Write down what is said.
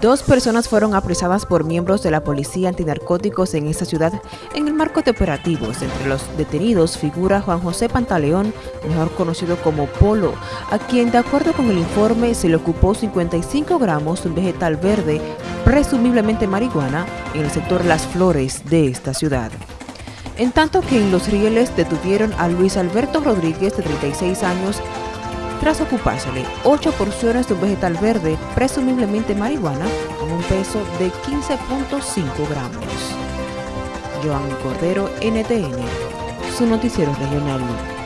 Dos personas fueron apresadas por miembros de la Policía Antinarcóticos en esta ciudad en el marco de operativos. Entre los detenidos figura Juan José Pantaleón, mejor conocido como Polo, a quien de acuerdo con el informe se le ocupó 55 gramos de un vegetal verde, presumiblemente marihuana, en el sector Las Flores de esta ciudad. En tanto que en Los Rieles detuvieron a Luis Alberto Rodríguez, de 36 años, tras ocupársele 8 porciones de un vegetal verde, presumiblemente marihuana, con un peso de 15.5 gramos. Joan Cordero, NTN, su noticiero regional.